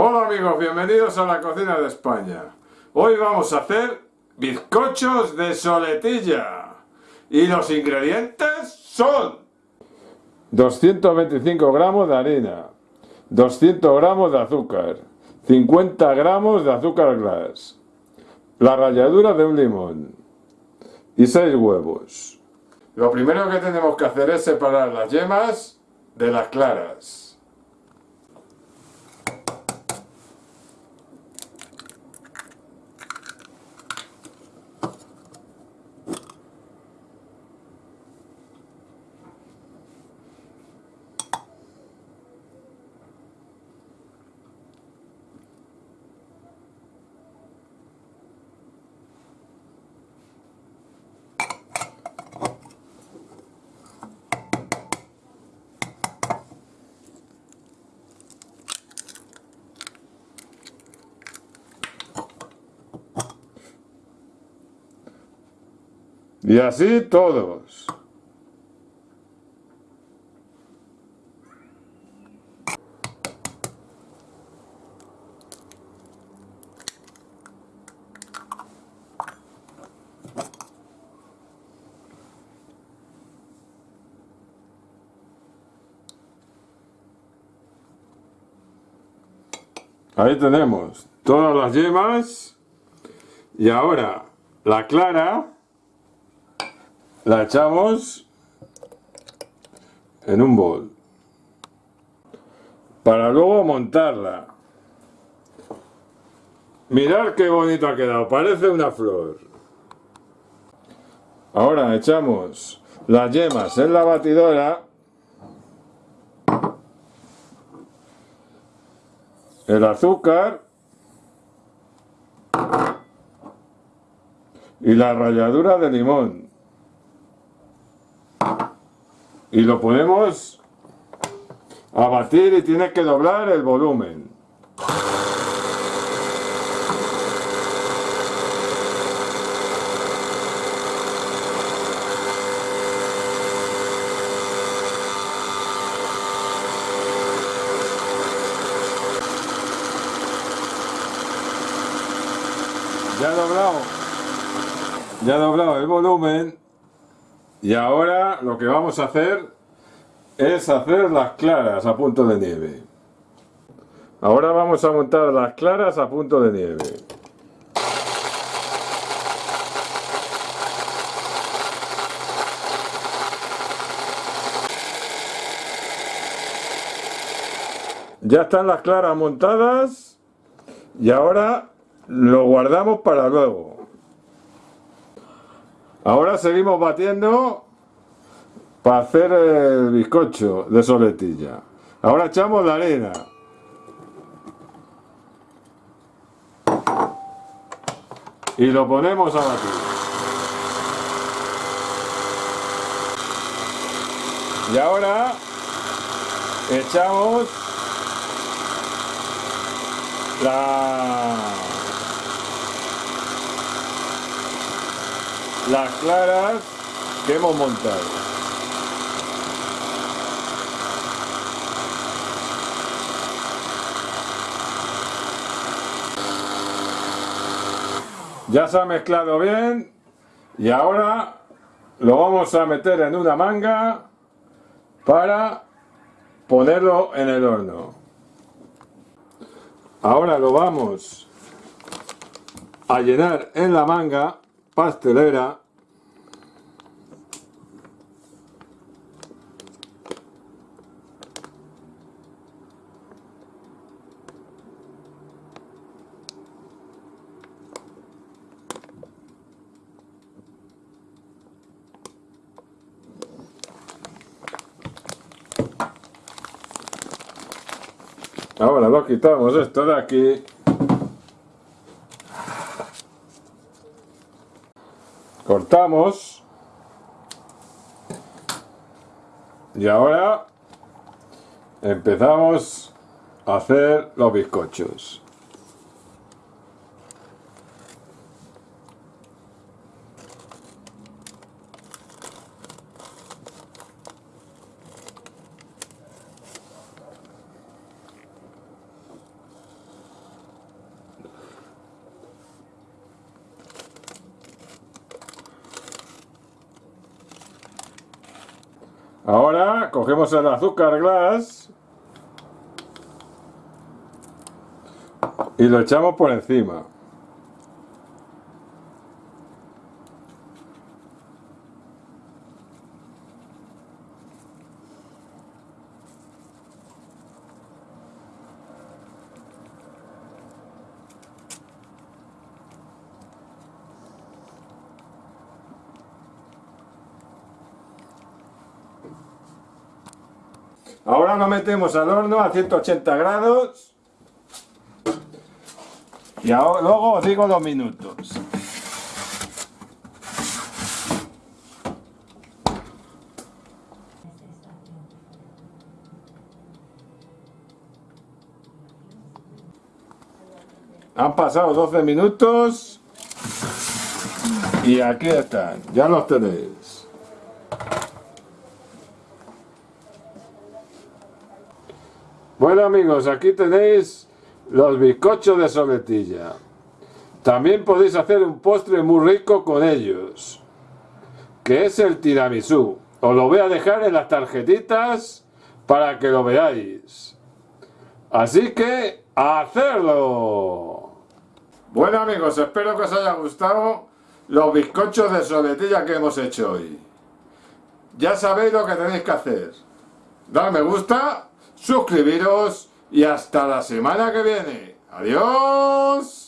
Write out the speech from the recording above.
Hola amigos, bienvenidos a la cocina de España. Hoy vamos a hacer bizcochos de soletilla. Y los ingredientes son 225 gramos de harina, 200 gramos de azúcar, 50 gramos de azúcar glass, la ralladura de un limón y 6 huevos. Lo primero que tenemos que hacer es separar las yemas de las claras. Y así todos. Ahí tenemos todas las yemas y ahora la clara la echamos en un bol. Para luego montarla. Mirad qué bonito ha quedado parece una flor. Ahora echamos las yemas en la batidora. El azúcar. Y la ralladura de limón y lo podemos abatir y tiene que doblar el volumen. Ya doblado, ya doblado el volumen y ahora lo que vamos a hacer es hacer las claras a punto de nieve. Ahora vamos a montar las claras a punto de nieve. Ya están las claras montadas y ahora lo guardamos para luego. Ahora seguimos batiendo para hacer el bizcocho de soletilla. Ahora echamos la arena. Y lo ponemos a batir. Y ahora echamos la las claras que hemos montado. Ya se ha mezclado bien y ahora lo vamos a meter en una manga para ponerlo en el horno. Ahora lo vamos a llenar en la manga pastelera. Ahora lo quitamos esto de aquí cortamos. Y ahora empezamos a hacer los bizcochos Ahora cogemos el azúcar glass y lo echamos por encima. Ahora lo metemos al horno a 180 grados y luego os digo los minutos. Han pasado 12 minutos y aquí están, ya los tenéis. Bueno amigos, aquí tenéis los bizcochos de soletilla. También podéis hacer un postre muy rico con ellos, que es el tiramisú. Os lo voy a dejar en las tarjetitas para que lo veáis. Así que, ¡a hacerlo! Bueno amigos, espero que os haya gustado los bizcochos de soletilla que hemos hecho hoy. Ya sabéis lo que tenéis que hacer. Dar me gusta suscribiros y hasta la semana que viene. ¡Adiós!